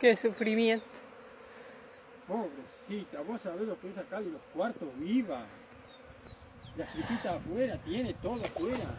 Qué sufrimiento. Pobrecita, vos sabés lo que es acá en los cuartos viva. Las tripitas afuera, tiene todo afuera.